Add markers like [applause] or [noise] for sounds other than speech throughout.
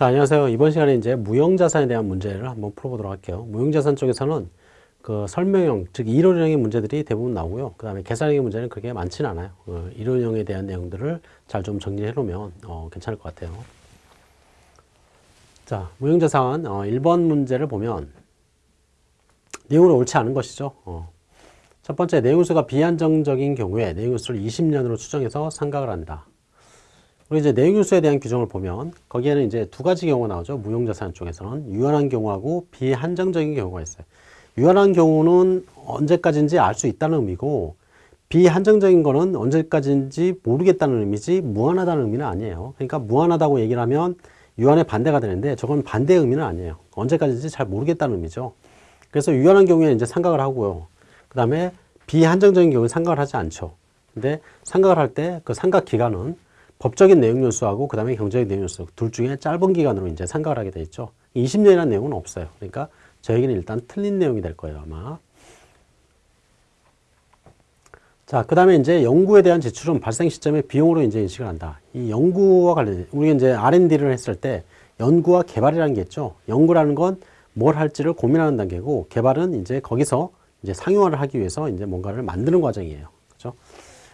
자, 안녕하세요. 이번 시간에 이제 무형자산에 대한 문제를 한번 풀어보도록 할게요. 무형자산 쪽에서는 그 설명형, 즉 이론형의 문제들이 대부분 나오고요. 그 다음에 계산형의 문제는 그렇게 많지는 않아요. 어, 이론형에 대한 내용들을 잘 좀 정리해 놓으면 어, 괜찮을 것 같아요. 자, 무형자산 어, 1번 문제를 보면 내용은 옳지 않은 것이죠. 어. 첫 번째, 내용수가 비한정적인 경우에 내용수를 20년으로 추정해서 상각을 한다. 그리고 이제 내용유수에 대한 규정을 보면 거기에는 이제 두 가지 경우가 나오죠. 무형자산 쪽에서는 유한한 경우하고 비한정적인 경우가 있어요. 유한한 경우는 언제까지인지 알 수 있다는 의미고 비한정적인 거는 언제까지인지 모르겠다는 의미지 무한하다는 의미는 아니에요. 그러니까 무한하다고 얘기를 하면 유한의 반대가 되는데 저건 반대 의미는 아니에요. 언제까지인지 잘 모르겠다는 의미죠. 그래서 유한한 경우에 이제 상각을 하고요. 그 다음에 비한정적인 경우에 상각을 하지 않죠. 근데 상각을 할 때 그 상각 기간은 법적인 내용 요소하고 그 다음에 경제적 내용 요소 둘 중에 짧은 기간으로 이제 상각을 하게 돼 있죠. 20년이라는 내용은 없어요. 그러니까 저에게는 일단 틀린 내용이 될 거예요, 아마. 자, 그 다음에 이제 연구에 대한 지출은 발생 시점의 비용으로 이제 인식을 한다. 이 연구와 관련, 우리가 이제 R&D를 했을 때 연구와 개발이라는 게 있죠. 연구라는 건 뭘 할지를 고민하는 단계고 개발은 이제 거기서 이제 상용화를 하기 위해서 이제 뭔가를 만드는 과정이에요.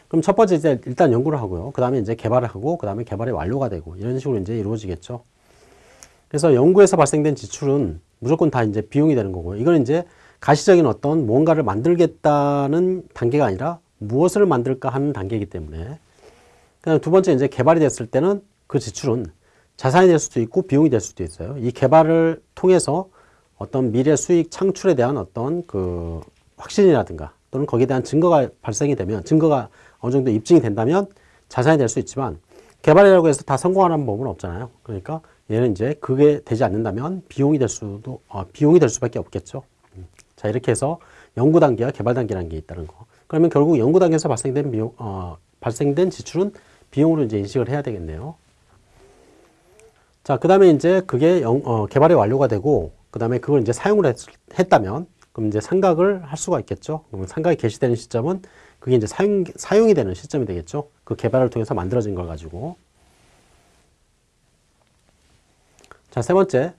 그럼 첫 번째 이제 일단 연구를 하고요. 그 다음에 이제 개발을 하고, 그 다음에 개발이 완료가 되고, 이런 식으로 이제 이루어지겠죠. 그래서 연구에서 발생된 지출은 무조건 다 이제 비용이 되는 거고요. 이건 이제 가시적인 어떤 무언가를 만들겠다는 단계가 아니라 무엇을 만들까 하는 단계이기 때문에. 그 다음에 두 번째 이제 개발이 됐을 때는 그 지출은 자산이 될 수도 있고 비용이 될 수도 있어요. 이 개발을 통해서 어떤 미래 수익 창출에 대한 어떤 그 확신이라든가 또는 거기에 대한 증거가 발생이 되면 증거가 어느 정도 입증이 된다면 자산이 될 수 있지만 개발이라고 해서 다 성공하는 법은 없잖아요. 그러니까 얘는 이제 그게 되지 않는다면 비용이 될 수도 어, 비용이 될 수밖에 없겠죠. 음. 자 이렇게 해서 연구 단계와 개발 단계라는 게 있다는 거. 그러면 결국 연구 단계에서 발생된 비용 어, 발생된 지출은 비용으로 이제 인식을 해야 되겠네요. 자, 그 다음에 이제 그게 영, 어, 개발이 완료가 되고, 그 다음에 그걸 이제 사용을 했, 했다면, 그럼 이제 상각을 할 수가 있겠죠. 그럼 상각이 개시되는 시점은 그게 이제 사용, 사용이 되는 시점이 되겠죠. 그 개발을 통해서 만들어진 걸 가지고. 자, 세 번째.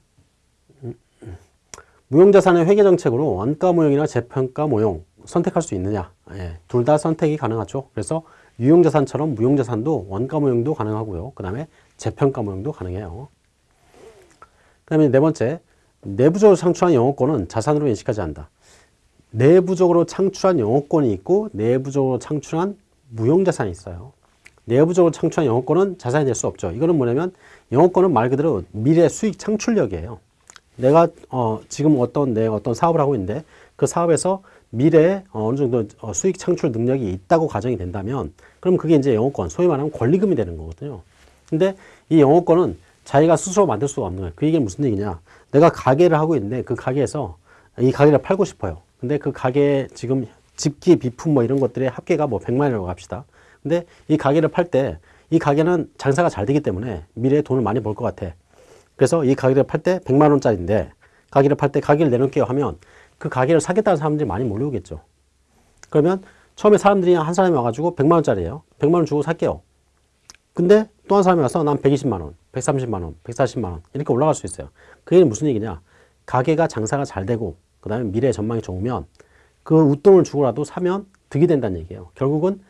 무형자산의 회계정책으로 원가 모형이나 재평가 모형 선택할 수 있느냐. 예, 둘 다 선택이 가능하죠. 그래서 유형자산처럼 무형자산도 원가 모형도 가능하고요. 그 다음에 재평가 모형도 가능해요. 그 다음에 네 번째. 내부적으로 창출한 영업권은 자산으로 인식하지 않는다. 내부적으로 창출한 영업권이 있고 내부적으로 창출한 무형자산이 있어요. 내부적으로 창출한 영업권은 자산이 될 수 없죠. 이거는 뭐냐면 영업권은 말 그대로 미래 수익 창출력이에요. 내가 어, 지금 어떤 내 어떤 사업을 하고 있는데 그 사업에서 미래에 어, 어느 정도 어, 수익 창출 능력이 있다고 가정이 된다면 그럼 그게 이제 영업권, 소위 말하면 권리금이 되는 거거든요. 근데 이 영업권은 자기가 스스로 만들 수가 없는 거예요. 그 얘기는 무슨 얘기냐. 내가 가게를 하고 있는데 그 가게에서 이 가게를 팔고 싶어요. 근데 그 가게 지금 집기, 비품 뭐 이런 것들의 합계가 뭐 100만이라고 합시다. 근데 이 가게를 팔 때 이 가게는 장사가 잘 되기 때문에 미래에 돈을 많이 벌 것 같아. 그래서 이 가게를 팔 때 100만 원짜리인데 가게를 팔 때 가게를 내놓을게요 하면 그 가게를 사겠다는 사람들이 많이 몰려오겠죠. 그러면 처음에 사람들이 한 사람이 와가지고 100만 원짜리예요. 100만 원 주고 살게요. 근데 또 한 사람이 와서 난 120만 원, 130만 원, 140만 원 이렇게 올라갈 수 있어요. 그게 무슨 얘기냐? 가게가 장사가 잘 되고 그 다음에 미래 전망이 좋으면 그 웃돈을 주고라도 사면 득이 된다는 얘기예요. 결국은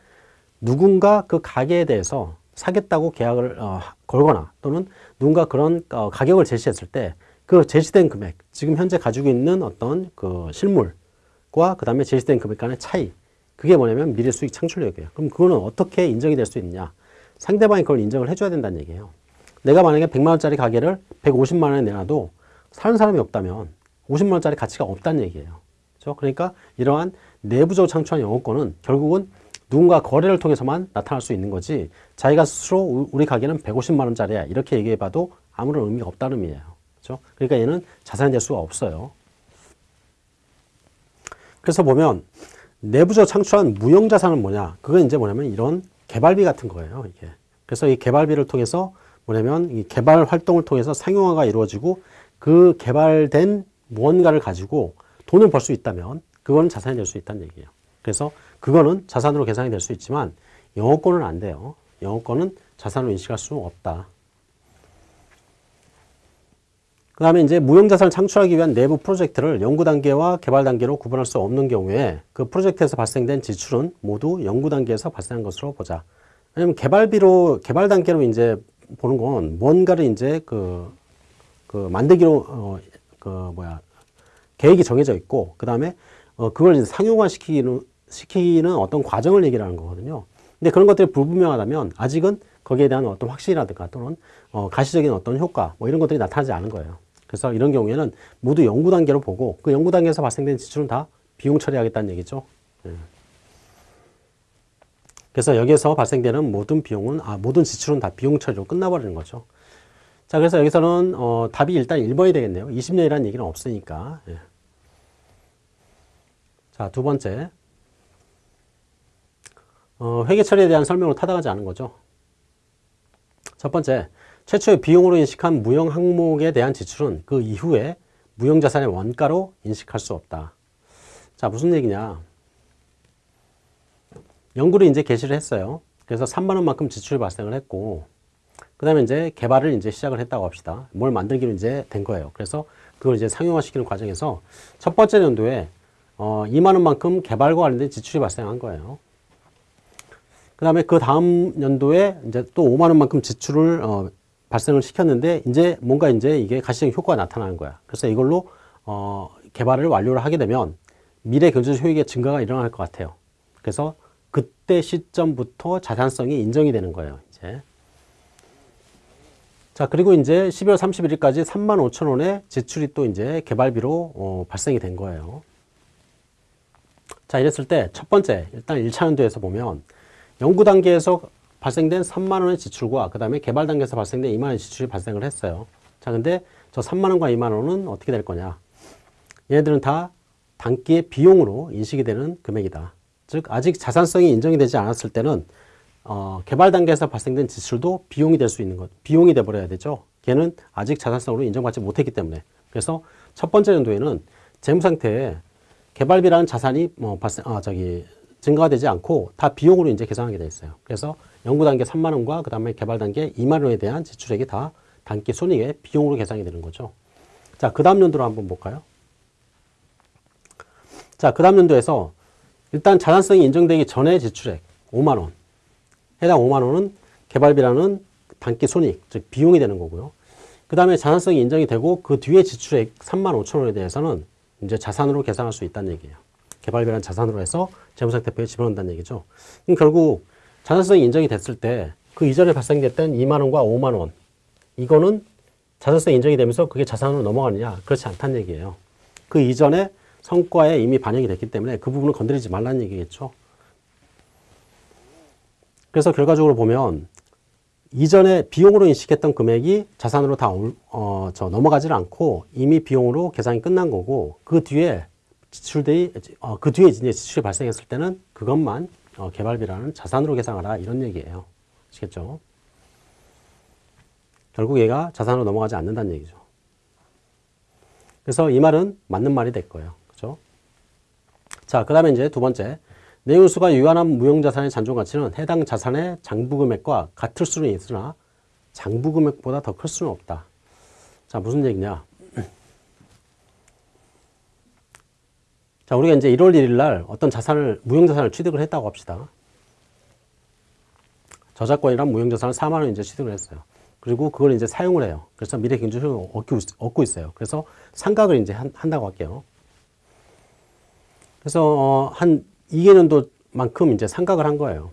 누군가 그 가게에 대해서 사겠다고 계약을 어, 걸거나 또는 누군가 그런 어, 가격을 제시했을 때 그 제시된 금액, 지금 현재 가지고 있는 어떤 그 실물과 그 다음에 제시된 금액 간의 차이 그게 뭐냐면 미래 수익 창출력이에요. 그럼 그거는 어떻게 인정이 될 수 있느냐? 상대방이 그걸 인정을 해줘야 된다는 얘기예요. 내가 만약에 100만 원짜리 가게를 150만 원에 내놔도 사는 사람이 없다면 50만 원짜리 가치가 없다는 얘기예요. 그렇죠? 그러니까 이러한 내부적으로 창출한 영업권은 결국은 누군가 거래를 통해서만 나타날 수 있는 거지 자기가 스스로 우리 가게는 150만 원짜리야 이렇게 얘기해 봐도 아무런 의미가 없다는 의미예요. 그렇죠? 그러니까 얘는 자산이 될 수가 없어요. 그래서 보면 내부적으로 창출한 무형자산은 뭐냐? 그건 이제 뭐냐면 이런 개발비 같은 거예요. 이게. 그래서 이 개발비를 통해서 뭐냐면 이 개발 활동을 통해서 상용화가 이루어지고 그 개발된 무언가를 가지고 돈을 벌 수 있다면 그거는 자산이 될 수 있다는 얘기예요. 그래서 그거는 자산으로 계산이 될 수 있지만 영어권은 안 돼요. 영어권은 자산으로 인식할 수 없다. 그 다음에 이제 무형자산을 창출하기 위한 내부 프로젝트를 연구 단계와 개발 단계로 구분할 수 없는 경우에 그 프로젝트에서 발생된 지출은 모두 연구 단계에서 발생한 것으로 보자. 왜냐면 개발비로, 개발 단계로 이제 보는 건 뭔가를 이제 그, 그 만들기로, 어, 그 뭐야, 계획이 정해져 있고, 그 다음에 어, 그걸 이제 상용화 시키는, 어떤 과정을 얘기를 하는 거거든요. 근데 그런 것들이 불분명하다면 아직은 거기에 대한 어떤 확신이라든가 또는 어, 가시적인 어떤 효과 뭐 이런 것들이 나타나지 않은 거예요. 그래서 이런 경우에는 모두 연구 단계로 보고 그 연구 단계에서 발생된 지출은 다 비용 처리하겠다는 얘기죠. 예. 그래서 여기에서 발생되는 모든 비용은 아 모든 지출은 다 비용 처리로 끝나버리는 거죠. 자 그래서 여기서는 어, 답이 일단 1번이 되겠네요. 20년이라는 얘기는 없으니까. 예. 자 두 번째 어, 회계 처리에 대한 설명을 타당하지 않은 거죠. 첫 번째, 최초의 비용으로 인식한 무형 항목에 대한 지출은 그 이후에 무형 자산의 원가로 인식할 수 없다. 자, 무슨 얘기냐. 연구를 이제 개시를 했어요. 그래서 3만원만큼 지출이 발생을 했고, 그 다음에 이제 개발을 이제 시작을 했다고 합시다. 뭘 만들기로 이제 된 거예요. 그래서 그걸 이제 상용화 시키는 과정에서 첫 번째 연도에 어, 2만 원만큼 개발과 관련된 지출이 발생한 거예요. 그 다음에 그 다음 연도에 이제 또 5만 원만큼 지출을 어, 발생을 시켰는데 이제 뭔가 이제 이게 가시적 효과가 나타나는 거야. 그래서 이걸로 어, 개발을 완료를 하게 되면 미래 경제적 효익의 증가가 일어날 것 같아요. 그래서 그때 시점부터 자산성이 인정이 되는 거예요. 이제. 자, 그리고 이제 12월 31일까지 3만 5천 원의 지출이 또 이제 개발비로 어, 발생이 된 거예요. 자, 이랬을 때 첫 번째, 일단 1차 연도에서 보면 연구 단계에서 발생된 3만 원의 지출과 그 다음에 개발 단계에서 발생된 2만 원의 지출이 발생을 했어요. 자, 근데 저 3만 원과 2만 원은 어떻게 될 거냐? 얘네들은 다 단기의 비용으로 인식이 되는 금액이다. 즉, 아직 자산성이 인정이 되지 않았을 때는 어, 개발 단계에서 발생된 지출도 비용이 될 수 있는 것, 비용이 돼 버려야 되죠. 걔는 아직 자산성으로 인정받지 못했기 때문에. 그래서 첫 번째 연도에는 재무 상태에 개발비라는 자산이 뭐 발생, 아, 저기 증가가 되지 않고 다 비용으로 이제 계산하게 돼 있어요. 그래서 연구 단계 3만 원과 그 다음에 개발 단계 2만 원에 대한 지출액이 다 단기 손익의 비용으로 계산이 되는 거죠. 자, 그 다음 연도로 한번 볼까요? 자, 그 다음 연도에서 일단 자산성이 인정되기 전에 지출액 5만 원. 해당 5만 원은 개발비라는 단기 손익, 즉 비용이 되는 거고요. 그 다음에 자산성이 인정이 되고 그 뒤에 지출액 3만 5천 원에 대해서는 이제 자산으로 계산할 수 있다는 얘기예요. 개발비라는 자산으로 해서 재무상태표에 집어넣는다는 얘기죠. 그럼 결국 자산성이 인정이 됐을 때 그 이전에 발생됐던 2만 원과 5만 원 이거는 자산성이 인정이 되면서 그게 자산으로 넘어가느냐 그렇지 않다는 얘기예요. 그 이전에 성과에 이미 반영이 됐기 때문에 그 부분을 건드리지 말라는 얘기겠죠. 그래서 결과적으로 보면 이전에 비용으로 인식했던 금액이 자산으로 다 어, 저 넘어가질 않고 이미 비용으로 계산이 끝난 거고 그 뒤에 지출들이 어, 그 뒤에 이제 지출이 발생했을 때는 그것만 어, 개발비라는 자산으로 계산하라 이런 얘기예요. 아시겠죠? 결국 얘가 자산으로 넘어가지 않는다는 얘기죠. 그래서 이 말은 맞는 말이 될 거예요. 그죠? 자, 그 다음에 이제 두 번째. 내용수가 유한한 무형자산의 잔존가치는 해당 자산의 장부금액과 같을 수는 있으나 장부금액보다 더 클 수는 없다. 자, 무슨 얘기냐? [clears throat] 자, 우리가 이제 1월 1일 날 어떤 자산을, 무형자산을 취득을 했다고 합시다. 저작권이란 무형자산을 4만 원 이제 취득을 했어요. 그리고 그걸 이제 사용을 해요. 그래서 미래 경제효용을 얻고, 얻고 있어요. 그래서 상각을 이제 한, 다고 할게요. 그래서, 어, 한 2개 년도만큼 이제 상각을 한 거예요.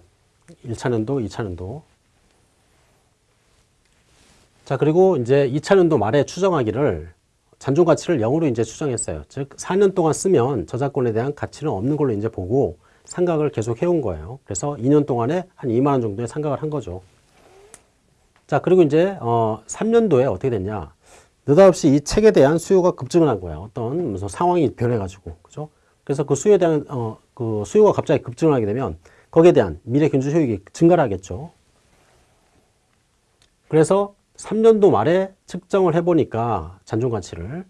1차 년도, 2차 년도. 자, 그리고 이제 2차 년도 말에 추정하기를 잔존 가치를 0으로 이제 추정했어요. 즉 4년 동안 쓰면 저작권에 대한 가치는 없는 걸로 이제 보고 상각을 계속 해온 거예요. 그래서 2년 동안에 한 2만 원 정도의 상각을 한 거죠. 자, 그리고 이제 어 3년도에 어떻게 됐냐? 느닷없이 이 책에 대한 수요가 급증을 한 거예요. 어떤 무슨 상황이 변해가지고, 그죠? 그래서 그 수요에 대한 어 그 수요가 갑자기 급증을 하게 되면 거기에 대한 미래 경제 효익이 증가를 하겠죠. 그래서 3년도 말에 측정을 해보니까 잔존 가치를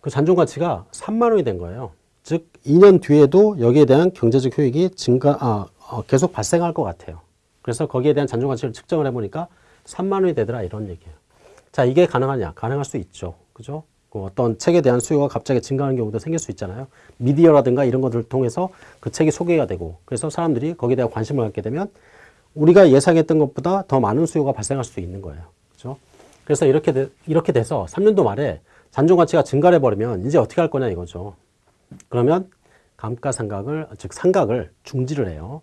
그 잔존 가치가 3만 원이 된 거예요. 즉 2년 뒤에도 여기에 대한 경제적 효익이 증가 아, 어, 계속 발생할 것 같아요. 그래서 거기에 대한 잔존 가치를 측정을 해보니까 3만 원이 되더라 이런 얘기예요. 자, 이게 가능하냐? 가능할 수 있죠. 그죠? 그 어떤 책에 대한 수요가 갑자기 증가하는 경우도 생길 수 있잖아요. 미디어라든가 이런 것들을 통해서 그 책이 소개가 되고 그래서 사람들이 거기에 대한 관심을 갖게 되면 우리가 예상했던 것보다 더 많은 수요가 발생할 수 있는 거예요. 그죠? 그래서 이렇게, 돼, 이렇게 돼서 3년도 말에 잔존 가치가 증가를 해버리면 이제 어떻게 할 거냐 이거죠. 그러면 감가상각을, 즉 상각을 중지를 해요.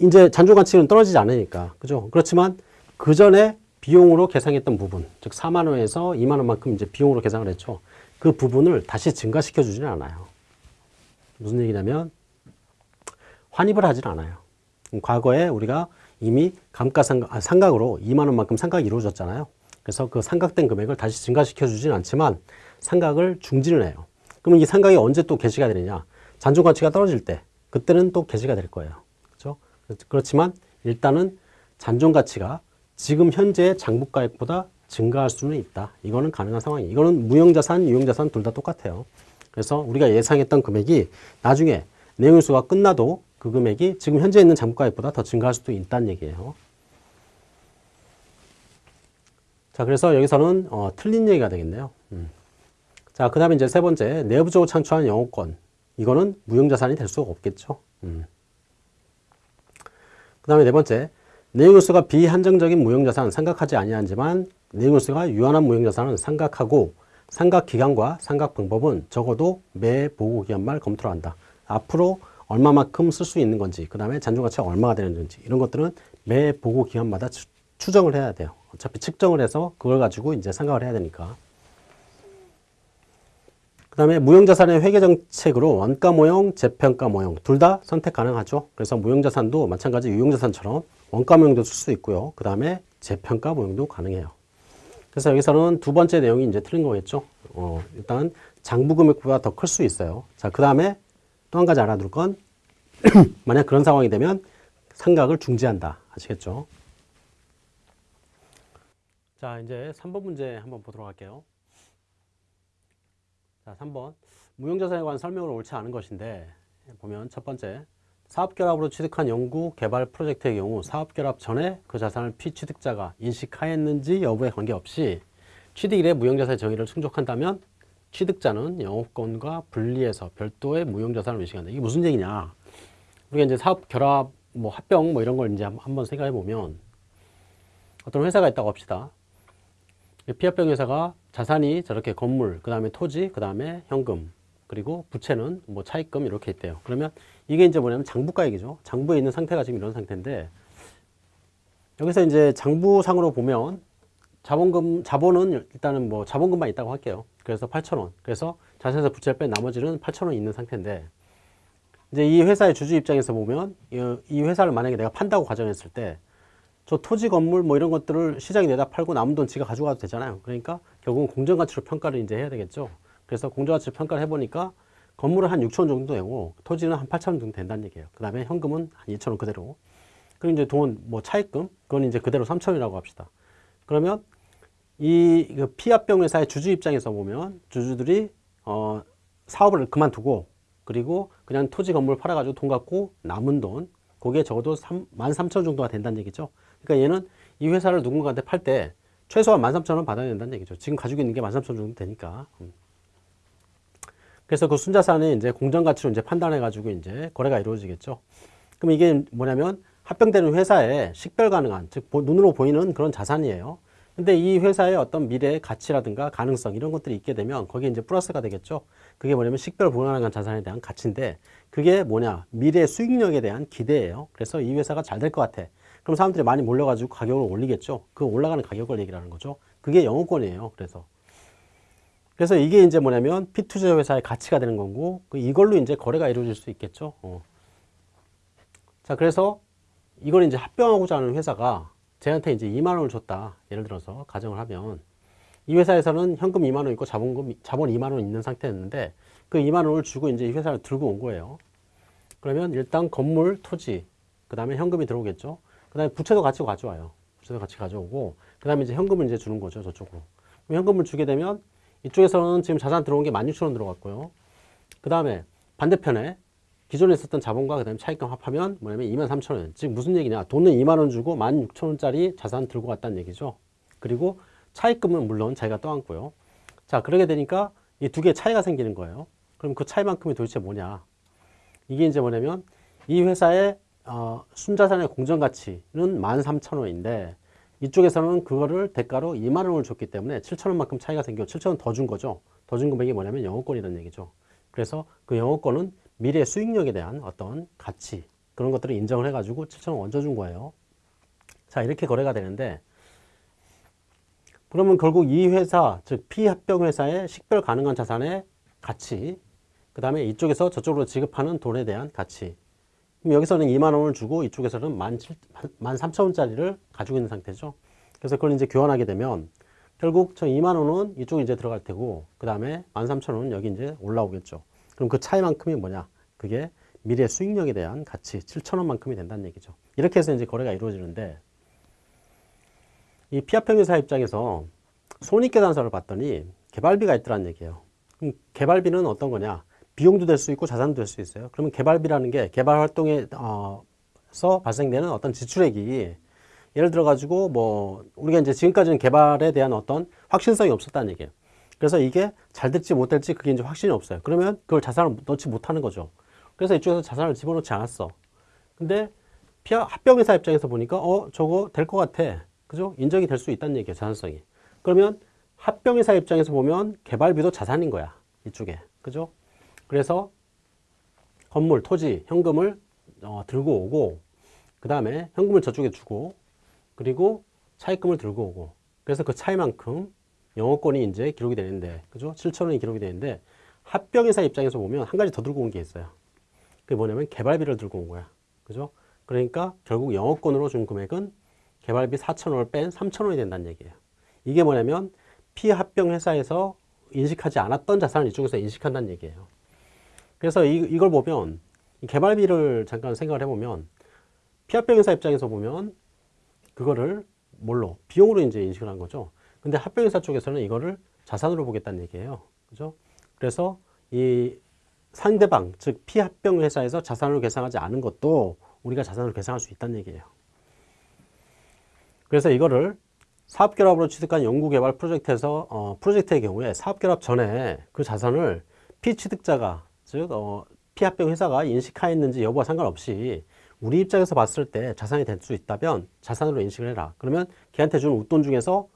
이제 잔존 가치는 떨어지지 않으니까. 그죠? 그렇지만 그 전에 비용으로 계상했던 부분, 즉 4만 원에서 2만 원만큼 이제 비용으로 계상을 했죠. 그 부분을 다시 증가시켜 주지는 않아요. 무슨 얘기냐면 환입을 하질 않아요. 과거에 우리가 이미 감가상각, 아, 상각으로 2만 원만큼 상각이 이루어졌잖아요. 그래서 그 상각된 금액을 다시 증가시켜 주진 않지만 상각을 중지를 해요. 그러면 이 상각이 언제 또 개시가 되느냐? 잔존 가치가 떨어질 때 그때는 또 개시가 될 거예요. 그렇죠? 그렇지만 일단은 잔존 가치가 지금 현재 장부가액보다 증가할 수는 있다. 이거는 가능한 상황이에요. 이거는 무형자산, 유형자산 둘 다 똑같아요. 그래서 우리가 예상했던 금액이 나중에 내용일수가 끝나도 그 금액이 지금 현재 있는 장부가액보다 더 증가할 수도 있다는 얘기예요. 자, 그래서 여기서는 어, 틀린 얘기가 되겠네요. 음. 자, 그 다음에 이제 세 번째, 내부적으로 창출한 영업권. 이거는 무형자산이 될 수가 없겠죠. 음. 그 다음에 네 번째, 내용일수가 비한정적인 무형자산 상각하지 아니하지만 내용일수가 유한한 무형자산은 상각하고 상각 기간과 상각 방법은 적어도 매 보고 기간 말 검토를 한다. 앞으로 얼마만큼 쓸 수 있는 건지, 그 다음에 잔존 가치가 얼마가 되는지 이런 것들은 매 보고 기간마다 추, 추정을 해야 돼요. 어차피 측정을 해서 그걸 가지고 이제 생각을 해야 되니까. 그 다음에 무형자산의 회계정책으로 원가 모형, 재평가 모형 둘 다 선택 가능하죠. 그래서 무형자산도 마찬가지 유형자산처럼 원가 모형도 쓸 수 있고요. 그 다음에 재평가 모형도 가능해요. 그래서 여기서는 두 번째 내용이 이제 틀린 거겠죠. 어, 일단 장부 금액보다 더 클 수 있어요. 자, 그 다음에 또 한 가지 알아둘 건 [clears throat] 만약 그런 상황이 되면 상각을 중지한다. 아시겠죠? 자, 이제 3번 문제 한번 보도록 할게요. 자, 3번. 무형자산에 관한 설명을 옳지 않은 것인데, 보면 첫 번째, 사업결합으로 취득한 연구 개발 프로젝트의 경우 사업결합 전에 그 자산을 피취득자가 인식하였는지 여부에 관계없이 취득 일에 무형자산의 정의를 충족한다면 취득자는 영업권과 분리해서 별도의 무형자산을 인식한다. 이게 무슨 얘기냐? 우리가 이제 사업결합, 뭐 합병 뭐 이런 걸 이제 한번 생각해 보면 어떤 회사가 있다고 합시다. 피합병 회사가 자산이 저렇게 건물, 그 다음에 토지, 그 다음에 현금, 그리고 부채는 뭐 차입금 이렇게 있대요. 그러면 이게 이제 뭐냐면 장부가액이죠. 장부에 있는 상태가 지금 이런 상태인데 여기서 이제 장부상으로 보면 자본금, 자본은 일단은 뭐 자본금만 있다고 할게요. 그래서 8,000원. 그래서 자산에서 부채를 뺀 나머지는 8,000원 있는 상태인데 이제 이 회사의 주주 입장에서 보면 이 회사를 만약에 내가 판다고 가정했을 때 저 토지 건물 뭐 이런 것들을 시장에 내다 팔고 남은 돈 지가 가져가도 되잖아요. 그러니까 결국은 공정가치로 평가를 이제 해야 되겠죠. 그래서 공정가치로 평가를 해보니까 건물은 한 6천 원 정도 되고 토지는 한 8천 원 정도 된다는 얘기예요. 그 다음에 현금은 한 2천 원 그대로. 그리고 이제 돈, 뭐 차입금, 그건 이제 그대로 3천 원이라고 합시다. 그러면 이그 피합병 회사의 주주 입장에서 보면 주주들이 어, 사업을 그만두고 그리고 그냥 토지 건물 팔아가지고 돈 갖고 남은 돈, 그게 적어도 3, 13,000원 정도가 된다는 얘기죠. 그러니까 얘는 이 회사를 누군가한테 팔 때 최소한 13,000원 받아야 된다는 얘기죠. 지금 가지고 있는 게 13,000원 정도 되니까. 음. 그래서 그 순자산의 이제 공정가치로 이제 판단해가지고 이제 거래가 이루어지겠죠. 그럼 이게 뭐냐면 합병되는 회사에 식별 가능한, 즉, 눈으로 보이는 그런 자산이에요. 근데 이 회사의 어떤 미래의 가치라든가 가능성 이런 것들이 있게 되면 거기에 이제 플러스가 되겠죠. 그게 뭐냐면 식별 불가능한 자산에 대한 가치인데 그게 뭐냐 미래 수익력에 대한 기대예요. 그래서 이 회사가 잘 될 것 같아. 그럼 사람들이 많이 몰려가지고 가격을 올리겠죠. 그 올라가는 가격을 얘기하는 거죠. 그게 영업권이에요. 그래서 그래서 이게 이제 뭐냐면 피투자 회사의 가치가 되는 거고 그 이걸로 이제 거래가 이루어질 수 있겠죠. 어. 자 그래서 이걸 이제 합병하고자 하는 회사가 쟤한테 이제 2만 원을 줬다. 예를 들어서 가정을 하면 이 회사에서는 현금 2만 원 있고 자본금 자본 2만 원 있는 상태였는데 그 2만 원을 주고 이제 이 회사를 들고 온 거예요. 그러면 일단 건물, 토지, 그 다음에 현금이 들어오겠죠. 그 다음에 부채도 같이 가져와요. 부채도 같이 가져오고, 그 다음에 이제 현금을 이제 주는 거죠, 저쪽으로. 현금을 주게 되면 이쪽에서는 지금 자산 들어온 게 16,000원 들어갔고요. 그 다음에 반대편에 기존에 있었던 자본과 그 다음에 차익금 합하면 뭐냐면 23,000원. 즉 무슨 얘기냐. 돈은 2만원 주고 16,000원짜리 자산 들고 갔다는 얘기죠. 그리고 차입금은 물론 자기가 떠안고요. 자, 그러게 되니까 이 두 개의 차이가 생기는 거예요. 그럼 그 차이만큼이 도대체 뭐냐? 이게 이제 뭐냐면 이 회사의 어, 순자산의 공정가치는 13,000원인데 이쪽에서는 그거를 대가로 2만 원을 줬기 때문에 7천 원만큼 차이가 생겨 7천 원 더 준 거죠. 더 준 금액이 뭐냐면 영어권이라는 얘기죠. 그래서 그 영어권은 미래 수익력에 대한 어떤 가치 그런 것들을 인정을 해가지고 7천 원 얹어준 거예요. 자 이렇게 거래가 되는데 그러면 결국 이 회사 즉 피합병 회사의 식별 가능한 자산의 가치 그 다음에 이쪽에서 저쪽으로 지급하는 돈에 대한 가치 여기서는 2만 원을 주고 이쪽에서는 13,000원짜리를 가지고 있는 상태죠. 그래서 그걸 이제 교환하게 되면 결국 저 2만 원은 이쪽에 이제 들어갈 테고 그 다음에 13,000원은 여기 이제 올라오겠죠. 그럼 그 차이만큼이 뭐냐? 그게 미래 수익력에 대한 가치 7천원만큼이 된다는 얘기죠. 이렇게 해서 이제 거래가 이루어지는데 이 피합평유사 입장에서 손익계산서를 봤더니 개발비가 있더란 얘기예요. 그럼 개발비는 어떤 거냐? 비용도 될 수 있고 자산도 될 수 있어요. 그러면 개발비라는 게 개발 활동에서 어, 발생되는 어떤 지출액이 예를 들어 가지고 뭐 우리가 이제 지금까지는 개발에 대한 어떤 확신성이 없었다는 얘기예요. 그래서 이게 잘 될지 못 될지 그게 이제 확신이 없어요. 그러면 그걸 자산을 넣지 못하는 거죠. 그래서 이쪽에서 자산을 집어넣지 않았어. 근데 피하, 합병회사 입장에서 보니까 어 저거 될 것 같아. 그죠? 인정이 될 수 있다는 얘기예요. 자산성이. 그러면 합병회사 입장에서 보면 개발비도 자산인 거야. 이쪽에. 그죠? 그래서 건물, 토지, 현금을 어, 들고 오고 그 다음에 현금을 저쪽에 주고 그리고 차입금을 들고 오고 그래서 그 차이만큼 영어권이 이제 기록이 되는데 그죠? 7천 원이 기록이 되는데 합병회사 입장에서 보면 한 가지 더 들고 온 게 있어요. 그게 뭐냐면 개발비를 들고 온 거야. 그죠? 그러니까 결국 영어권으로 준 금액은 개발비 4천 원을 뺀 3천 원이 된다는 얘기예요. 이게 뭐냐면 피합병회사에서 인식하지 않았던 자산을 이쪽에서 인식한다는 얘기예요. 그래서 이, 이걸 보면 개발비를 잠깐 생각을 해보면 피합병 회사 입장에서 보면 그거를 뭘로 비용으로 이제 인식을 한 거죠. 근데 합병 회사 쪽에서는 이거를 자산으로 보겠다는 얘기예요. 그죠? 그래서 이 상대방 즉 피합병 회사에서 자산으로 계산하지 않은 것도 우리가 자산으로 계산할 수 있다는 얘기예요. 그래서 이거를 사업결합으로 취득한 연구개발 프로젝트에서 어, 프로젝트의 경우에 사업결합 전에 그 자산을 피취득자가 즉 어, 피합병 회사가 인식하였는지 여부와 상관없이 우리 입장에서 봤을 때 자산이 될 수 있다면 자산으로 인식을 해라. 그러면 걔한테 준 웃돈 중에서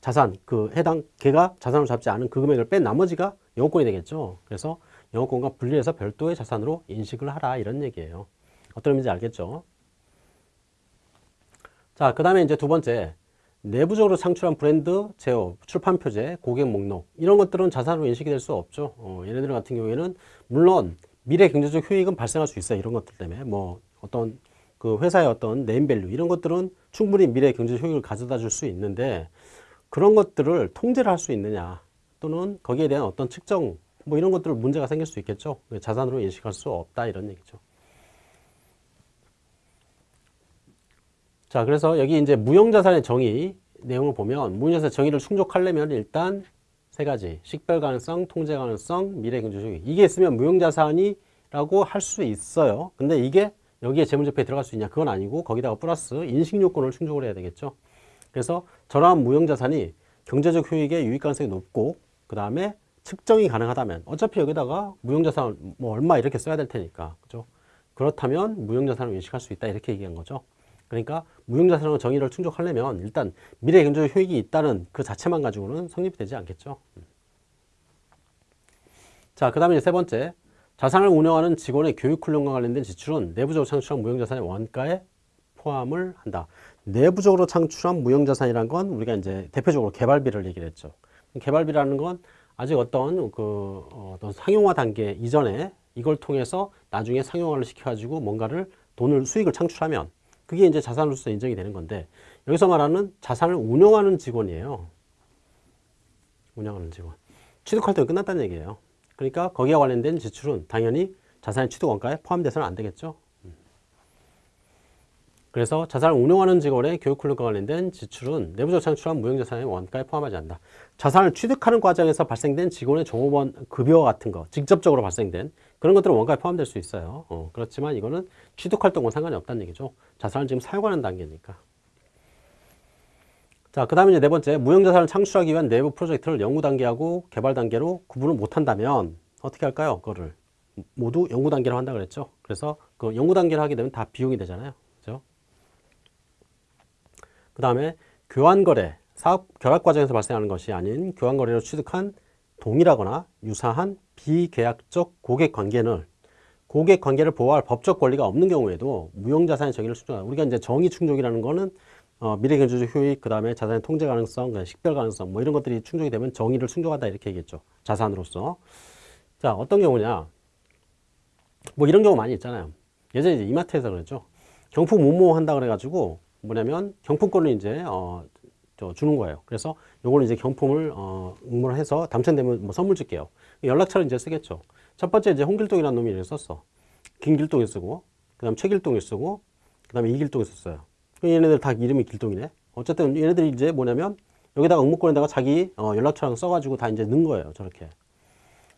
자산, 그 해당 걔가 자산으로 잡지 않은 그 금액을 뺀 나머지가 영업권이 되겠죠. 그래서 영업권과 분리해서 별도의 자산으로 인식을 하라 이런 얘기예요. 어떤 의미인지 알겠죠? 자, 그 다음에 이제 두 번째 내부적으로 창출한 브랜드, 제어, 출판 표제, 고객 목록 이런 것들은 자산으로 인식이 될 수 없죠. 어, 얘네들 같은 경우에는 물론 미래 경제적 효익은 발생할 수 있어요. 이런 것들 때문에 뭐 어떤 그 회사의 어떤 네임밸류 이런 것들은 충분히 미래 경제적 효익을 가져다 줄 수 있는데 그런 것들을 통제를 할 수 있느냐 또는 거기에 대한 어떤 측정 뭐 이런 것들 문제가 생길 수 있겠죠. 자산으로 인식할 수 없다 이런 얘기죠. 자, 그래서 여기 이제 무형자산의 정의 내용을 보면 무형자산 정의를 충족하려면 일단 세 가지 식별 가능성, 통제 가능성, 미래 경제적 효익 이게 있으면 무형자산이라고 할 수 있어요. 근데 이게 여기에 재무제표에 들어갈 수 있냐? 그건 아니고 거기다가 플러스 인식 요건을 충족을 해야 되겠죠. 그래서 저러한 무형자산이 경제적 효익의 유익 가능성이 높고 그 다음에 측정이 가능하다면 어차피 여기다가 무형자산 뭐 얼마 이렇게 써야 될 테니까 그죠? 그렇다면 무형자산을 인식할 수 있다 이렇게 얘기한 거죠. 그러니까 무형자산으로 정의를 충족하려면 일단 미래 경제적 효익이 있다는 그 자체만 가지고는 성립이 되지 않겠죠. 자, 그 다음에 세 번째. 자산을 운영하는 직원의 교육 훈련과 관련된 지출은 내부적으로 창출한 무형자산의 원가에 포함을 한다. 내부적으로 창출한 무형자산이란 건 우리가 이제 대표적으로 개발비를 얘기를 했죠. 개발비라는 건 아직 어떤 그 어떤 상용화 단계 이전에 이걸 통해서 나중에 상용화를 시켜가지고 뭔가를 돈을 수익을 창출하면 그게 이제 자산으로서 인정이 되는 건데 여기서 말하는 자산을 운영하는 직원이에요. 운영하는 직원. 취득할 때 끝났다는 얘기예요. 그러니까 거기와 관련된 지출은 당연히 자산의 취득 원가에 포함돼서는 안 되겠죠. 그래서 자산을 운영하는 직원의 교육 훈련과 관련된 지출은 내부적 창출한 무형자산의 원가에 포함하지 않는다. 자산을 취득하는 과정에서 발생된 직원의 종업원 급여 같은 거, 직접적으로 발생된 그런 것들은 원가에 포함될 수 있어요. 어, 그렇지만 이거는 취득활동과 상관이 없다는 얘기죠. 자산을 지금 사용하는 단계니까. 자, 그 다음에 이제 네 번째, 무형자산을 창출하기 위한 내부 프로젝트를 연구 단계하고 개발 단계로 구분을 못한다면 어떻게 할까요? 그거를 모두 연구 단계로 한다 그랬죠. 그래서 그 연구 단계를 하게 되면 다 비용이 되잖아요. 그죠? 그 다음에 교환거래, 사업 결합 과정에서 발생하는 것이 아닌 교환거래로 취득한 동일하거나 유사한 비계약적 고객 관계는 고객 관계를 보호할 법적 권리가 없는 경우에도 무형자산의 정의를 충족한다. 우리가 이제 정의 충족이라는 거는 어, 미래경제적 효익, 그 다음에 자산의 통제 가능성, 식별 가능성, 뭐 이런 것들이 충족이 되면 정의를 충족한다 이렇게 얘기했죠. 자산으로서. 자, 어떤 경우냐. 뭐 이런 경우 많이 있잖아요. 예전에 이마트에서 그랬죠. 경품 모모 한다 그래가지고 뭐냐면 경품권을 이제 어, 저 주는 거예요. 그래서 요거는 이제 경품을 어, 응모를 해서 당첨되면 뭐 선물 줄게요. 연락처를 이제 쓰겠죠. 첫 번째 이제 홍길동이라는 놈이 이렇게 썼어. 김길동이 쓰고, 그 다음 최길동이 쓰고, 그 다음에 이길동이 썼어요. 얘네들 다 이름이 길동이네. 어쨌든 얘네들이 이제 뭐냐면 여기다가 응모권에다가 자기 어, 연락처랑 써가지고 다 이제 넣은 거예요. 저렇게.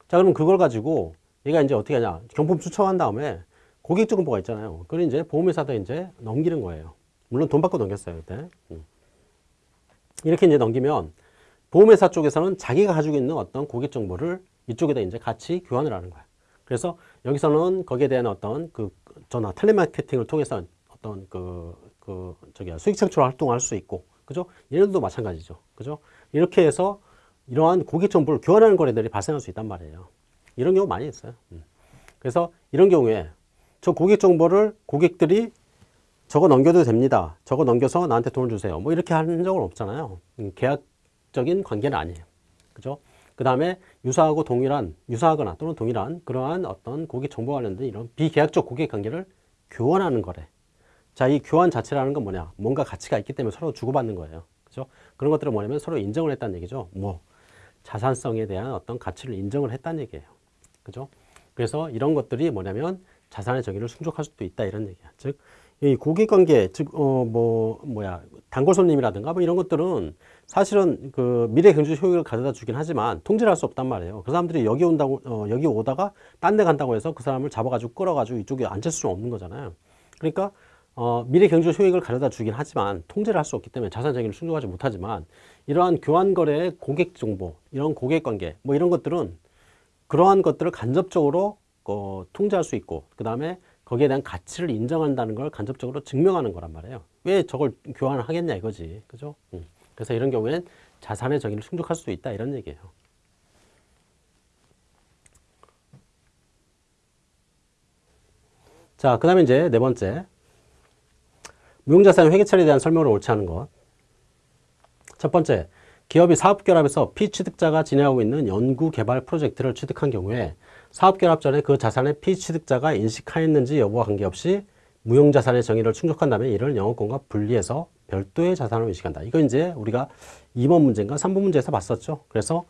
자, 그럼 그걸 가지고 얘가 이제 어떻게 하냐. 경품 추첨한 다음에 고객증보가 있잖아요. 그걸 이제 보험회사도 이제 넘기는 거예요. 물론 돈 받고 넘겼어요. 그때. 음. 이렇게 이제 넘기면 보험회사 쪽에서는 자기가 가지고 있는 어떤 고객 정보를 이쪽에다 이제 같이 교환을 하는 거야. 그래서 여기서는 거기에 대한 어떤 그 전화 텔레마케팅을 통해서 어떤 그, 그, 저기 수익 창출 활동을 할수 있고, 그죠? 얘네들도 마찬가지죠. 그죠? 이렇게 해서 이러한 고객 정보를 교환하는 거래들이 발생할 수 있단 말이에요. 이런 경우 많이 있어요. 음. 그래서 이런 경우에 저 고객 정보를 고객들이 저거 넘겨도 됩니다. 저거 넘겨서 나한테 돈을 주세요. 뭐 이렇게 한 적은 없잖아요. 음, 계약적인 관계는 아니에요. 그죠? 그 다음에 유사하고 동일한, 유사하거나 또는 동일한 그러한 어떤 고객 정보 관련된 이런 비계약적 고객 관계를 교환하는 거래. 자, 이 교환 자체라는 건 뭐냐? 뭔가 가치가 있기 때문에 서로 주고받는 거예요. 그죠? 그런 것들은 뭐냐면 서로 인정을 했다는 얘기죠. 뭐, 자산성에 대한 어떤 가치를 인정을 했다는 얘기예요. 그죠? 그래서 이런 것들이 뭐냐면 자산의 정의를 충족할 수도 있다 이런 얘기야. 즉, 이 고객 관계, 즉, 어, 뭐, 뭐야, 단골 손님이라든가 뭐 이런 것들은 사실은 그 미래 경제 효익을 가져다 주긴 하지만 통제를 할 수 없단 말이에요. 그 사람들이 여기 온다고, 어, 여기 오다가 딴 데 간다고 해서 그 사람을 잡아가지고 끌어가지고 이쪽에 앉힐 수는 없는 거잖아요. 그러니까, 어, 미래 경제 효익을 가져다 주긴 하지만 통제를 할 수 없기 때문에 자산 정의를 충족하지 못하지만 이러한 교환 거래의 고객 정보, 이런 고객 관계, 뭐 이런 것들은 그러한 것들을 간접적으로 어, 통제할 수 있고, 그 다음에 거기에 대한 가치를 인정한다는 걸 간접적으로 증명하는 거란 말이에요. 왜 저걸 교환을 하겠냐 이거지. 그죠? 음. 그래서 이런 경우에는 자산의 정의를 충족할 수 있다 이런 얘기예요. 자, 그 다음에 이제 네 번째. 무형자산 회계 처리에 대한 설명을 옳지 않은 것. 첫 번째, 기업이 사업결합에서 피취득자가 진행하고 있는 연구개발 프로젝트를 취득한 경우에 사업결합 전에 그 자산의 피취득자가 인식하였는지 여부와 관계없이 무형자산의 정의를 충족한다면 이를 영업권과 분리해서 별도의 자산으로 인식한다. 이거 이제 우리가 2번 문제인가 3번 문제에서 봤었죠. 그래서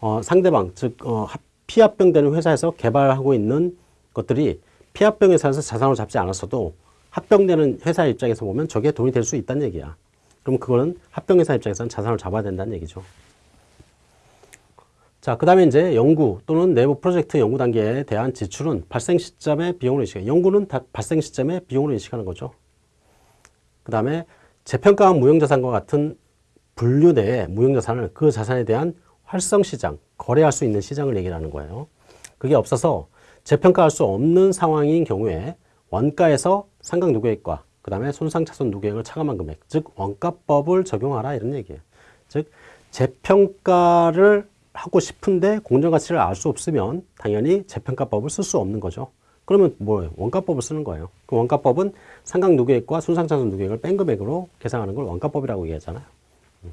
어, 상대방 즉 어, 피합병되는 회사에서 개발하고 있는 것들이 피합병 회사에서 자산으로 잡지 않았어도 합병되는 회사 입장에서 보면 저게 돈이 될 수 있다는 얘기야. 그럼 그거는 합병 회사 입장에서는 자산을 잡아야 된다는 얘기죠. 자, 그 다음에 이제 연구 또는 내부 프로젝트 연구 단계에 대한 지출은 발생 시점의 비용으로 인식해. 연구는 발생 시점의 비용으로 인식하는 거죠. 그 다음에 재평가한 무형자산과 같은 분류 내에 무형자산을 그 자산에 대한 활성 시장, 거래할 수 있는 시장을 얘기하는 거예요. 그게 없어서 재평가할 수 없는 상황인 경우에 원가에서 상각 누계액과 그 다음에 손상차손 누계액을 차감한 금액, 즉 원가법을 적용하라 이런 얘기예요. 즉 재평가를 하고 싶은데 공정가치를 알 수 없으면 당연히 재평가법을 쓸 수 없는 거죠. 그러면 뭐예요? 원가법을 쓰는 거예요. 그 원가법은 상각 누계액과 손상차손 누계액을 뺀 금액으로 계산하는 걸 원가법이라고 얘기하잖아요. 음.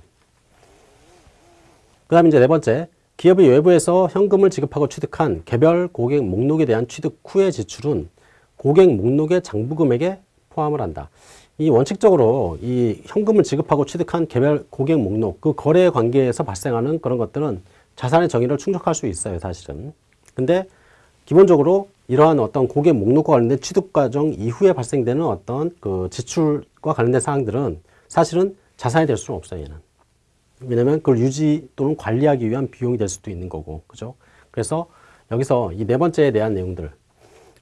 그 다음에 이제 네 번째, 기업이 외부에서 현금을 지급하고 취득한 개별 고객 목록에 대한 취득 후의 지출은 고객 목록의 장부 금액에 포함을 한다. 이 원칙적으로 이 현금을 지급하고 취득한 개별 고객 목록, 그 거래 관계에서 발생하는 그런 것들은 자산의 정의를 충족할 수 있어요, 사실은. 근데 기본적으로 이러한 어떤 고객 목록과 관련된 취득 과정 이후에 발생되는 어떤 그 지출과 관련된 사항들은 사실은 자산이 될 수는 없어요, 얘는. 왜냐면 그걸 유지 또는 관리하기 위한 비용이 될 수도 있는 거고, 그죠? 그래서 여기서 이 네 번째에 대한 내용들,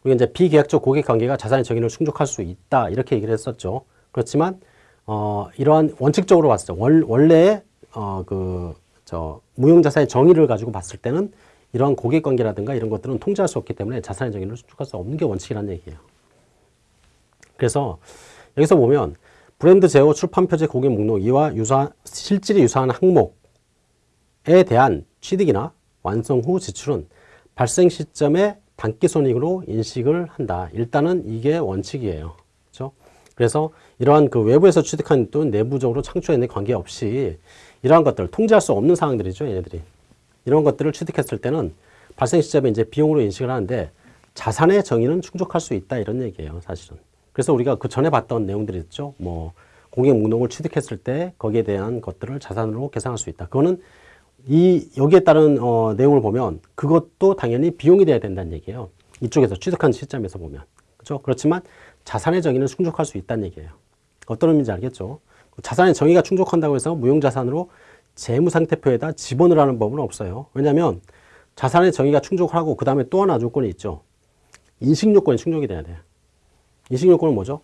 우리가 이제 비계약적 고객 관계가 자산의 정의를 충족할 수 있다, 이렇게 얘기를 했었죠. 그렇지만, 어, 이러한 원칙적으로 봤을 때 원, 원래 어, 그, 저, 무형자산의 정의를 가지고 봤을 때는 이러한 고객 관계라든가 이런 것들은 통제할 수 없기 때문에 자산의 정의를 수축할 수 없는 게 원칙이라는 얘기예요. 그래서 여기서 보면 브랜드 제어 출판 표제 고객 목록 이와 유사 실질이 유사한 항목에 대한 취득이나 완성 후 지출은 발생 시점에 단기 손익으로 인식을 한다. 일단은 이게 원칙이에요. 그렇죠? 그래서 이러한 그 외부에서 취득한 돈 내부적으로 창출해낸 관계없이 이러한 것들 통제할 수 없는 상황들이죠. 얘네들이. 이런 것들을 취득했을 때는 발생 시점에 이제 비용으로 인식을 하는데 자산의 정의는 충족할 수 있다 이런 얘기예요. 사실은. 그래서 우리가 그 전에 봤던 내용들이 있죠. 뭐 공개 목록을 취득했을 때 거기에 대한 것들을 자산으로 계산할 수 있다. 그거는 이 여기에 따른 어, 내용을 보면 그것도 당연히 비용이 돼야 된다는 얘기예요. 이쪽에서 취득한 시점에서 보면 그렇죠. 그렇지만 자산의 정의는 충족할 수 있다는 얘기예요. 어떤 의미인지 알겠죠? 자산의 정의가 충족한다고 해서 무형자산으로 재무상태표에다 지번을 하는 법은 없어요. 왜냐하면 자산의 정의가 충족하고 그 다음에 또 하나 조건이 있죠. 인식요건이 충족이 돼야 돼요. 인식요건은 뭐죠?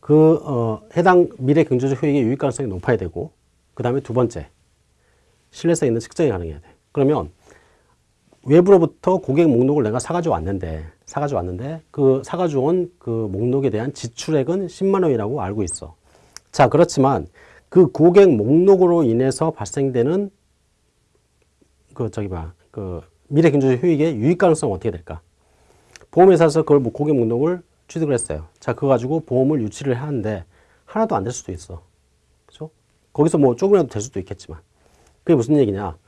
그 어, 해당 미래 경제적 효익의 유익 가능성이 높아야 되고 그 다음에 두 번째 신뢰성 있는 측정이 가능해야 돼. 그러면 외부로부터 고객 목록을 내가 사가지고 왔는데 사가지고 왔는데 그 사가지고 온 그 목록에 대한 지출액은 10만 원이라고 알고 있어. 자 그렇지만 그 고객 목록으로 인해서 발생되는 그 저기 봐그 미래 경제적 효익의 유익 가능성 어떻게 될까? 보험회사에서 그걸 뭐 고객 목록을 취득을 했어요. 자 그거 가지고 보험을 유치를 하는데 하나도 안 될 수도 있어. 그죠? 거기서 뭐 조금이라도 될 수도 있겠지만 그게 무슨 얘기냐?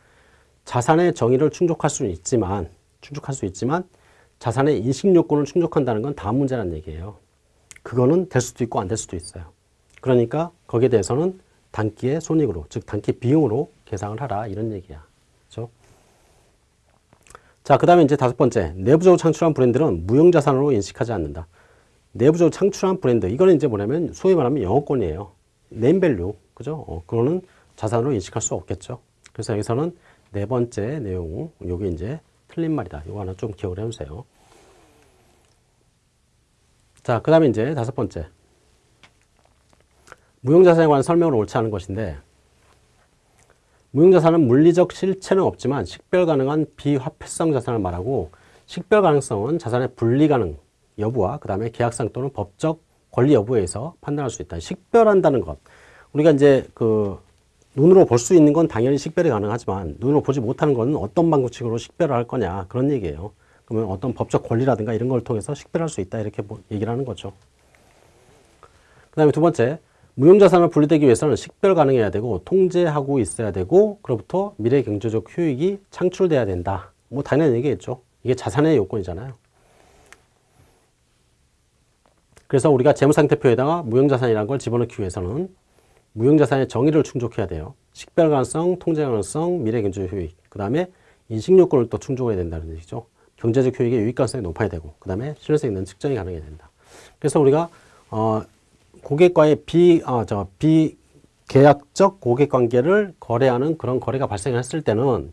자산의 정의를 충족할 수는 있지만 충족할 수 있지만 자산의 인식 요건을 충족한다는 건 다음 문제라는 얘기예요. 그거는 될 수도 있고 안 될 수도 있어요. 그러니까 거기에 대해서는 단기의 손익으로 즉 단기 비용으로 계상을 하라 이런 얘기야. 그렇죠? 자, 그 다음에 이제 다섯 번째. 내부적으로 창출한 브랜드는 무형 자산으로 인식하지 않는다. 내부적으로 창출한 브랜드 이거는 이제 뭐냐면 소위 말하면 영업권이에요. 네임밸류. 그죠? 어, 그거는 자산으로 인식할 수 없겠죠. 그래서 여기서는 네 번째 내용, 요게 이제 틀린 말이다. 이거 하나 좀 기억을 해주세요. 자, 그 다음에 이제 다섯 번째. 무형자산에 관한 설명을 옳지 않은 것인데, 무형자산은 물리적 실체는 없지만 식별 가능한 비화폐성 자산을 말하고, 식별 가능성은 자산의 분리 가능 여부와 그 다음에 계약상 또는 법적 권리 여부에 서 판단할 수 있다. 식별한다는 것. 우리가 이제 그 눈으로 볼 수 있는 건 당연히 식별이 가능하지만 눈으로 보지 못하는 것은 어떤 방식으로 식별을 할 거냐 그런 얘기예요. 그러면 어떤 법적 권리라든가 이런 걸 통해서 식별할 수 있다 이렇게 뭐 얘기를 하는 거죠. 그 다음에 두 번째 무형자산을 분리되기 위해서는 식별 가능해야 되고 통제하고 있어야 되고 그로부터 미래 경제적 효익이 창출돼야 된다. 뭐 당연한 얘기겠죠. 이게 자산의 요건이잖아요. 그래서 우리가 재무상태표에다가 무형자산이라는 걸 집어넣기 위해서는 무형자산의 정의를 충족해야 돼요. 식별 가능성, 통제 가능성, 미래 경제적 효익. 그 다음에 인식 요건을 또 충족해야 된다는 얘기죠. 경제적 효익의 유익 가능성이 높아야 되고, 그 다음에 신뢰성 있는 측정이 가능해야 된다. 그래서 우리가 어, 고객과의 비, 어, 저, 비계약적 고객 관계를 거래하는 그런 거래가 발생했을 때는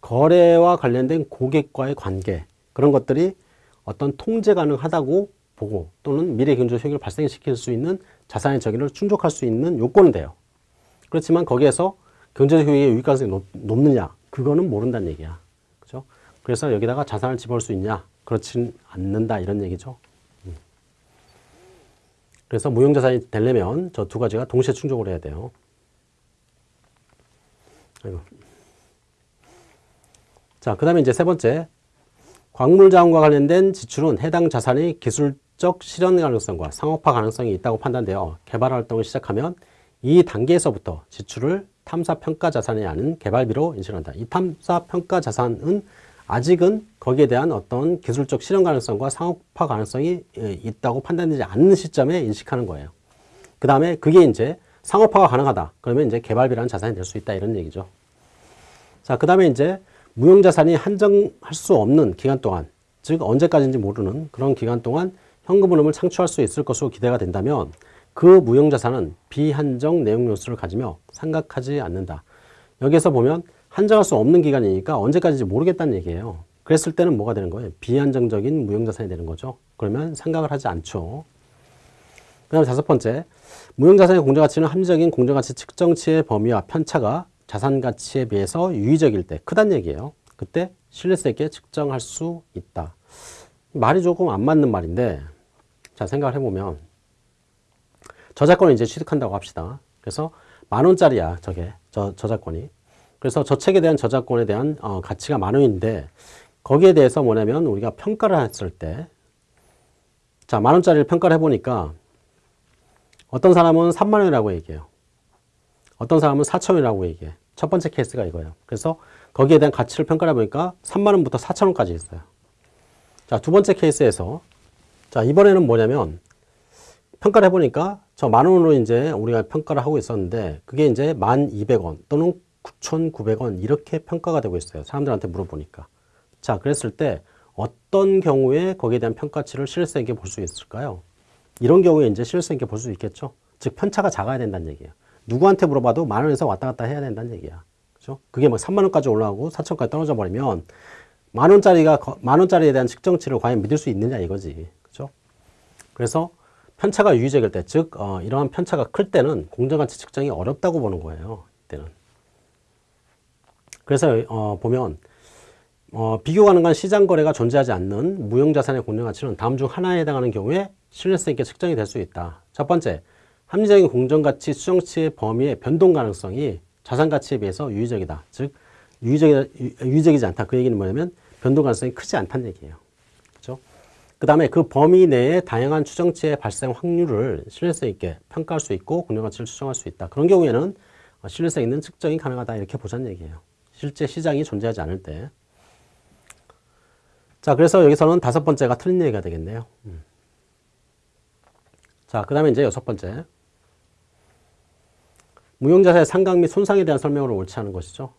거래와 관련된 고객과의 관계 그런 것들이 어떤 통제 가능하다고 보고 또는 미래 경제적 효익을 발생시킬 수 있는 자산의 정의를 충족할 수 있는 요건은 돼요. 그렇지만 거기에서 경제적 효익의 유익 가능성이 높, 높느냐 그거는 모른다는 얘기야. 그죠? 그래서 여기다가 자산을 집어올 수 있냐 그렇진 않는다 이런 얘기죠. 음. 그래서 무형자산이 되려면 저 두 가지가 동시에 충족을 해야 돼요. 아이고. 자, 그 다음에 이제 세 번째. 광물 자원과 관련된 지출은 해당 자산의 기술 적 실현 가능성과 상업화 가능성이 있다고 판단되어 개발 활동을 시작하면 이 단계에서부터 지출을 탐사 평가 자산이 아닌 개발비로 인식한다. 이 탐사 평가 자산은 아직은 거기에 대한 어떤 기술적 실현 가능성과 상업화 가능성이 예, 있다고 판단되지 않는 시점에 인식하는 거예요. 그 다음에 그게 이제 상업화가 가능하다. 그러면 이제 개발비라는 자산이 될 수 있다. 이런 얘기죠. 자, 그 다음에 이제 무형자산이 한정할 수 없는 기간 동안, 즉 언제까지인지 모르는 그런 기간 동안 현금 흐름을 창출할 수 있을 것으로 기대가 된다면 그 무형자산은 비한정 내용 요소를 가지며 생각하지 않는다. 여기서 보면 한정할 수 없는 기간이니까 언제까지인지 모르겠다는 얘기예요. 그랬을 때는 뭐가 되는 거예요? 비한정적인 무형자산이 되는 거죠. 그러면 생각을 하지 않죠. 그 다음에 다섯 번째, 무형자산의 공정가치는 합리적인 공정가치 측정치의 범위와 편차가 자산가치에 비해서 유의적일 때 크단 얘기예요. 그때 신뢰성 있게 측정할 수 있다. 말이 조금 안 맞는 말인데 자 생각을 해보면 저작권을 이제 취득한다고 합시다. 그래서 만 원짜리야 저게 저 저작권이. 그래서 저 책에 대한 저작권에 대한 어, 가치가 만 원인데 거기에 대해서 뭐냐면 우리가 평가를 했을 때 자, 만 원짜리를 평가를 해보니까 어떤 사람은 3만 원이라고 얘기해요. 어떤 사람은 4천 원이라고 얘기해. 첫 번째 케이스가 이거예요. 그래서 거기에 대한 가치를 평가해 보니까 3만 원부터 4천 원까지 있어요. 자, 두 번째 케이스에서 자, 이번에는 뭐냐면 평가를 해 보니까 저 만 원으로 이제 우리가 평가를 하고 있었는데 그게 이제 1,200원 또는 9,900원 이렇게 평가가 되고 있어요. 사람들한테 물어보니까. 자, 그랬을 때 어떤 경우에 거기에 대한 평가치를 실효성 있게 볼 수 있을까요? 이런 경우에 이제 실효성 있게 볼 수 있겠죠. 즉 편차가 작아야 된다는 얘기예요. 누구한테 물어봐도 만 원에서 왔다 갔다 해야 된다는 얘기야. 그죠? 그게 뭐 3만 원까지 올라가고 4천까지 떨어져 버리면 만 원짜리가 만 원짜리에 대한 측정치를 과연 믿을 수 있느냐 이거지. 그죠? 그래서 편차가 유의적일 때, 즉 어, 이러한 편차가 클 때는 공정가치 측정이 어렵다고 보는 거예요. 이때는. 그래서 어, 보면 어, 비교 가능한 시장 거래가 존재하지 않는 무형 자산의 공정 가치는 다음 중 하나에 해당하는 경우에 신뢰성 있게 측정이 될 수 있다. 첫 번째, 합리적인 공정가치 수정치의 범위의 변동 가능성이 자산 가치에 비해서 유의적이다. 즉 유의적이, 유의적이지 않다. 그 얘기는 뭐냐면 변동 가능성이 크지 않다는 얘기예요. 그렇죠? 그 다음에 그 범위 내에 다양한 추정치의 발생 확률을 신뢰성 있게 평가할 수 있고 공정가치를 추정할 수 있다. 그런 경우에는 신뢰성 있는 측정이 가능하다. 이렇게 보자는 얘기예요. 실제 시장이 존재하지 않을 때. 자, 그래서 여기서는 다섯 번째가 틀린 얘기가 되겠네요. 음. 자, 그 다음에 이제 여섯 번째. 무형자산의 상각 및 손상에 대한 설명으로 옳지 않은 것이죠.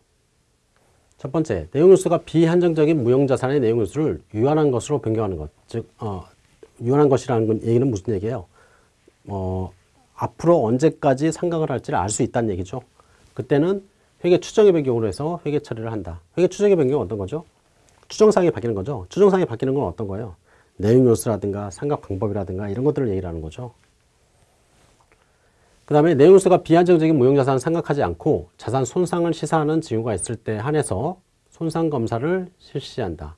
첫 번째, 내용 요소가 비한정적인 무형자산의 내용 요소를 유한한 것으로 변경하는 것. 즉, 어, 유한한 것이라는 얘기는 무슨 얘기예요? 어, 앞으로 언제까지 상각을 할지를 알 수 있다는 얘기죠. 그때는 회계 추정의 변경으로 해서 회계 처리를 한다. 회계 추정의 변경은 어떤 거죠? 추정상이 바뀌는 거죠. 추정상이 바뀌는 건 어떤 거예요? 내용 요소라든가 상각 방법이라든가 이런 것들을 얘기를 하는 거죠. 그 다음에 내용 요소가 비안정적인 무형자산을 생각하지 않고 자산 손상을 시사하는 징후가 있을 때 한해서 손상검사를 실시한다.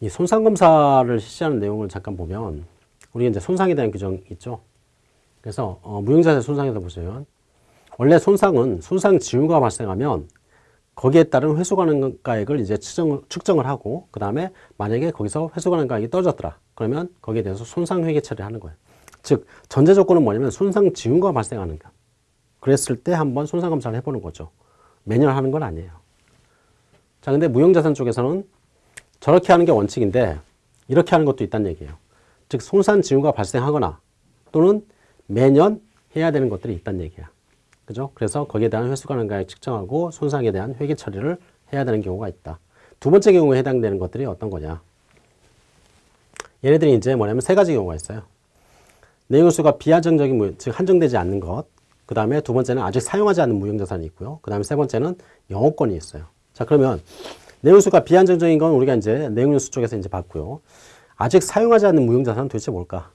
이 손상검사를 실시하는 내용을 잠깐 보면 우리 이제 손상에 대한 규정 있죠. 그래서 어, 무형자산 손상에서 보시면 원래 손상은 손상 징후가 발생하면 거기에 따른 회수 가능가액을 이제 측정, 측정을 하고 그 다음에 만약에 거기서 회수 가능가액이 떨어졌더라 그러면 거기에 대해서 손상 회계 처리를 하는 거예요. 즉 전제 조건은 뭐냐면 손상 징후가 발생하는가. 그랬을 때 한번 손상 검사를 해보는 거죠. 매년 하는 건 아니에요. 자, 근데 무형자산 쪽에서는 저렇게 하는 게 원칙인데 이렇게 하는 것도 있다는 얘기예요. 즉 손상 징후가 발생하거나 또는 매년 해야 되는 것들이 있다는 얘기야. 그죠? 그래서 거기에 대한 회수 가능가액 측정하고 손상에 대한 회계 처리를 해야 되는 경우가 있다. 두 번째 경우에 해당되는 것들이 어떤 거냐? 얘네들이 이제 뭐냐면 세 가지 경우가 있어요. 내용수가 비한정적인 즉 한정되지 않는 것. 그 다음에 두 번째는 아직 사용하지 않는 무형자산이 있고요. 그 다음에 세 번째는 영업권이 있어요. 자, 그러면 내용수가 비한정적인 건 우리가 이제 내용수 쪽에서 이제 봤고요. 아직 사용하지 않는 무형자산은 도대체 뭘까?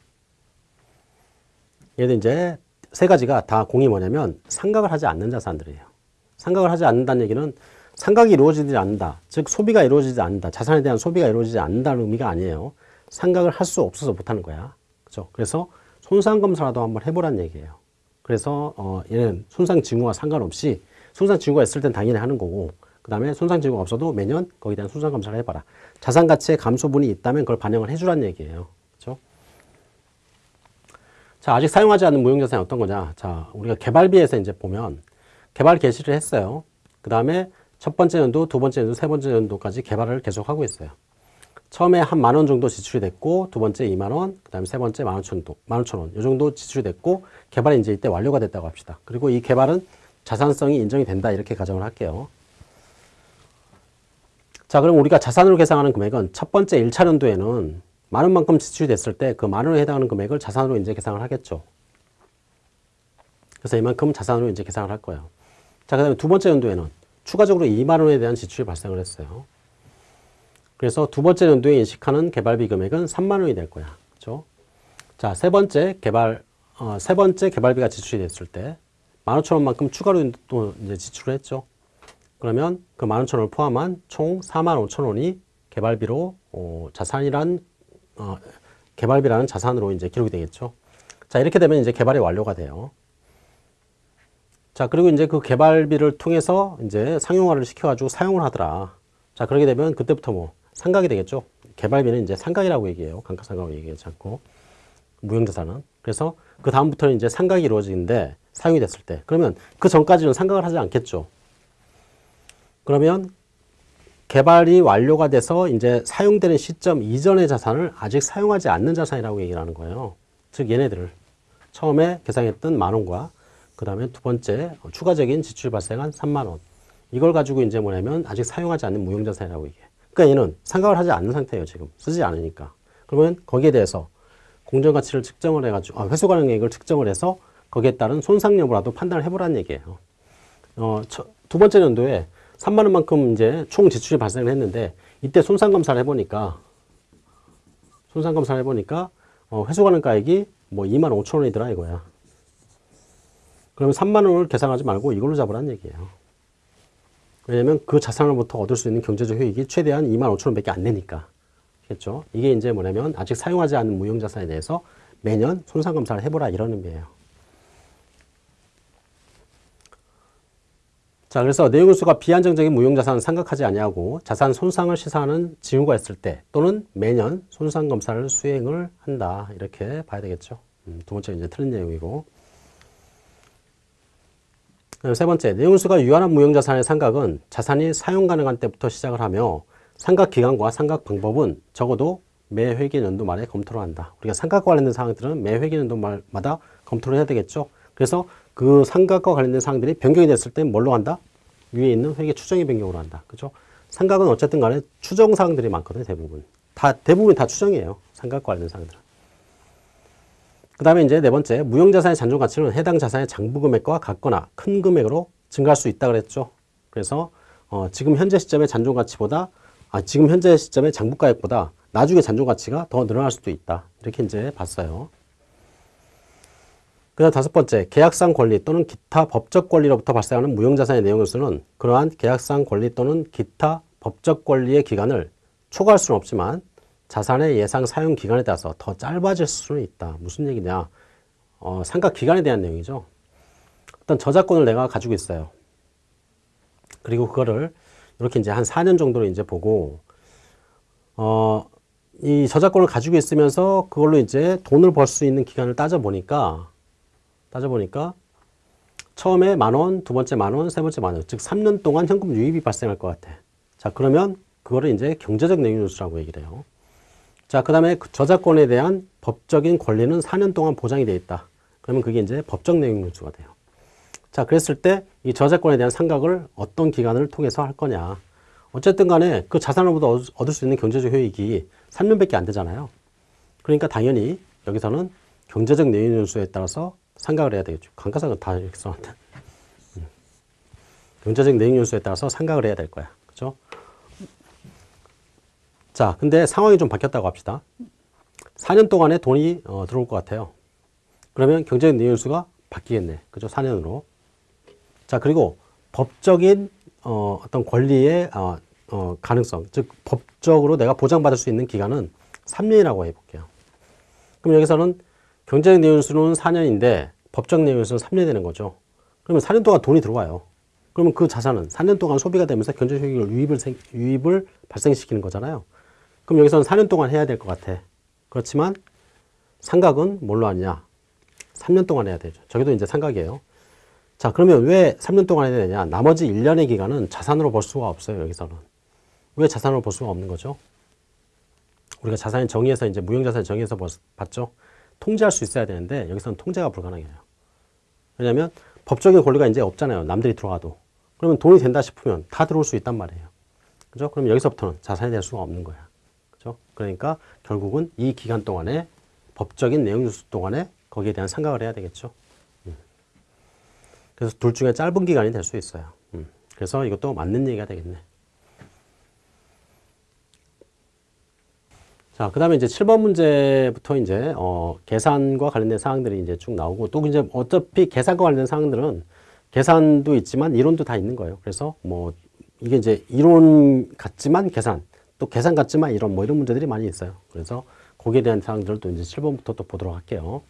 얘들 이제 세 가지가 다 공이 뭐냐면 상각을 하지 않는 자산들이에요. 상각을 하지 않는다는 얘기는 상각이 이루어지지 않는다. 즉 소비가 이루어지지 않는다. 자산에 대한 소비가 이루어지지 않는다는 의미가 아니에요. 상각을 할 수 없어서 못하는 거야. 그죠? 그래서 손상 검사라도 한번 해보란 얘기예요. 그래서 어, 얘는 손상 징후와 상관없이 손상 징후가 있을 땐 당연히 하는 거고 그 다음에 손상 징후가 없어도 매년 거기에 대한 손상 검사를 해봐라. 자산 가치의 감소분이 있다면 그걸 반영을 해주란 얘기예요. 자, 아직 사용하지 않는 무형자산이 어떤 거냐. 자, 우리가 개발비에서 이제 보면 개발 개시를 했어요. 그 다음에 첫 번째 연도, 두 번째 연도, 세 번째 연도까지 개발을 계속하고 있어요. 처음에 한 만 원 정도 지출이 됐고, 두 번째 2만 원, 그 다음에 세 번째 만 오천 원, 만 오천 원, 이 정도 지출이 됐고, 개발이 이제 이때 완료가 됐다고 합시다. 그리고 이 개발은 자산성이 인정이 된다. 이렇게 가정을 할게요. 자, 그럼 우리가 자산으로 계산하는 금액은 첫 번째 1차 연도에는 만 원만큼 지출이 됐을 때 그 만 원에 해당하는 금액을 자산으로 이제 계산을 하겠죠. 그래서 이만큼 자산으로 이제 계산을 할 거예요. 자, 그 다음에 두 번째 연도에는 추가적으로 2만 원에 대한 지출이 발생을 했어요. 그래서 두 번째 연도에 인식하는 개발비 금액은 3만 원이 될 거야. 그죠? 자, 세 번째 개발, 어, 세 번째 개발비가 지출이 됐을 때 15,000원만큼 추가로 또 이제 지출을 했죠. 그러면 그 15,000원을 포함한 총 45,000원이 개발비로 어, 자산이란 어, 개발비라는 자산으로 이제 기록이 되겠죠. 자, 이렇게 되면 이제 개발이 완료가 돼요. 자, 그리고 이제 그 개발비를 통해서 이제 상용화를 시켜가지고 사용을 하더라. 자, 그러게 되면 그때부터 뭐 상각이 되겠죠. 개발비는 이제 상각이라고 얘기해요. 감가상각으로 얘기하지 않고. 무형자산은. 그래서 그 다음부터는 이제 상각이 이루어지는데 사용이 됐을 때. 그러면 그 전까지는 상각을 하지 않겠죠. 그러면 개발이 완료가 돼서 이제 사용되는 시점 이전의 자산을 아직 사용하지 않는 자산이라고 얘기를 하는 거예요. 즉 얘네들을 처음에 계상했던 만 원과 그 다음에 두 번째 추가적인 지출 발생한 3만 원 이걸 가지고 이제 뭐냐면 아직 사용하지 않는 무형자산이라고 얘기해. 그러니까 얘는 상각을 하지 않는 상태예요 지금 쓰지 않으니까. 그러면 거기에 대해서 공정가치를 측정을 해가지고 아, 회수 가능액을 측정을 해서 거기에 따른 손상 여부라도 판단을 해보라는 얘기예요. 어, 저, 두 번째 연도에 3만 원만큼 이제 총 지출이 발생을 했는데 이때 손상 검사를 해보니까 손상 검사를 해보니까 어, 회수 가능가액이 뭐 2만 5천 원이더라 이거야. 그러면 3만 원을 계산하지 말고 이걸로 잡으라는 얘기예요. 왜냐면 그 자산으로부터 얻을 수 있는 경제적 효익이 최대한 2만 5천 원밖에 안 되니까. 겠죠? 이게 이제 뭐냐면 아직 사용하지 않은 무형자산에 대해서 매년 손상 검사를 해보라 이런 의미예요. 자, 그래서 내용수가 비안정적인 무형자산은 생각하지 아니하고 자산 손상을 시사하는 징후가 있을 때 또는 매년 손상 검사를 수행을 한다 이렇게 봐야 되겠죠. 음, 두 번째 이제 틀린 내용이고. 세 번째, 내용수가 유한한 무형자산의 상각은 자산이 사용 가능한 때부터 시작을 하며 상각 기간과 상각 방법은 적어도 매 회계 연도 말에 검토를 한다. 우리가 상각과 관련된 사항들은 매 회계 연도마다 검토를 해야 되겠죠. 그래서 그 상각과 관련된 사항들이 변경이 됐을 때 뭘로 한다? 위에 있는 회계 추정의 변경으로 한다. 그죠? 상각은 어쨌든 간에 추정 사항들이 많거든요, 대부분. 다, 대부분 다 추정이에요. 상각과 관련된 사항들은. 그 다음에 이제 네 번째, 무형자산의 잔존 가치는 해당 자산의 장부 금액과 같거나 큰 금액으로 증가할 수 있다 그랬죠. 그래서 어, 지금 현재 시점의 잔존 가치보다 아, 지금 현재 시점의 장부 가액보다 나중에 잔존 가치가 더 늘어날 수도 있다. 이렇게 이제 봤어요. 그 다음 다섯 번째, 계약상 권리 또는 기타 법적 권리로부터 발생하는 무형자산의 내용으로서는 그러한 계약상 권리 또는 기타 법적 권리의 기간을 초과할 수는 없지만 자산의 예상 사용 기간에 따라서 더 짧아질 수는 있다. 무슨 얘기냐? 어, 상각 기간에 대한 내용이죠. 어떤 저작권을 내가 가지고 있어요. 그리고 그거를 이렇게 이제 한 4년 정도로 이제 보고, 어, 이 저작권을 가지고 있으면서 그걸로 이제 돈을 벌 수 있는 기간을 따져보니까 따져보니까 처음에 만 원, 두 번째 만 원, 세 번째 만 원, 즉 3년 동안 현금 유입이 발생할 것 같아. 자, 그러면 그거를 이제 경제적 내용뉴스라고 얘기를 해요. 자, 그 다음에 저작권에 대한 법적인 권리는 4년 동안 보장이 되어 있다. 그러면 그게 이제 법적 내용뉴스가 돼요. 자, 그랬을 때 이 저작권에 대한 상각을 어떤 기간을 통해서 할 거냐. 어쨌든 간에 그 자산으로부터 얻을 수 있는 경제적 효익이 3년밖에 안 되잖아요. 그러니까 당연히 여기서는 경제적 내용뉴스에 따라서 상각을 해야 되겠죠. 감가상각 다 이렇게 써놨다. 음. 경제적 내용 요소에 따라서 상각을 해야 될 거야. 그죠? 자, 근데 상황이 좀 바뀌었다고 합시다. 4년 동안에 돈이 어, 들어올 것 같아요. 그러면 경제적 내용 요소가 바뀌겠네. 그죠? 4년으로. 자, 그리고 법적인 어, 어떤 권리의 어, 어, 가능성, 즉 법적으로 내가 보장받을 수 있는 기간은 3년이라고 해볼게요. 그럼 여기서는 경제적 내용수는 4년인데 법적 내용수는 3년이 되는 거죠. 그러면 4년 동안 돈이 들어와요. 그러면 그 자산은 4년 동안 소비가 되면서 경제적 효익을 유입을, 생, 유입을 발생시키는 거잖아요. 그럼 여기서는 4년 동안 해야 될 것 같아. 그렇지만 상각은 뭘로 하냐? 3년 동안 해야 되죠. 저기도 이제 상각이에요. 자, 그러면 왜 3년 동안 해야 되냐? 나머지 1년의 기간은 자산으로 볼 수가 없어요, 여기서는. 왜 자산으로 볼 수가 없는 거죠? 우리가 자산의 정의에서 이제 무형자산 정의에서 봤죠? 통제할 수 있어야 되는데 여기서는 통제가 불가능해요. 왜냐하면 법적인 권리가 이제 없잖아요. 남들이 들어와도. 그러면 돈이 된다 싶으면 다 들어올 수 있단 말이에요. 그죠? 그럼 여기서부터는 자산이 될 수가 없는 거야. 그죠? 그러니까 결국은 이 기간 동안에 법적인 내용 뉴스 동안에 거기에 대한 생각을 해야 되겠죠. 음. 그래서 둘 중에 짧은 기간이 될 수 있어요. 음. 그래서 이것도 맞는 얘기가 되겠네. 자, 그 다음에 이제 7번 문제부터 이제, 어, 계산과 관련된 사항들이 이제 쭉 나오고, 또 이제 어차피 계산과 관련된 사항들은 계산도 있지만 이론도 다 있는 거예요. 그래서 뭐, 이게 이제 이론 같지만 계산, 또 계산 같지만 이론 뭐 이런 문제들이 많이 있어요. 그래서 거기에 대한 사항들을 또 이제 7번부터 또 보도록 할게요.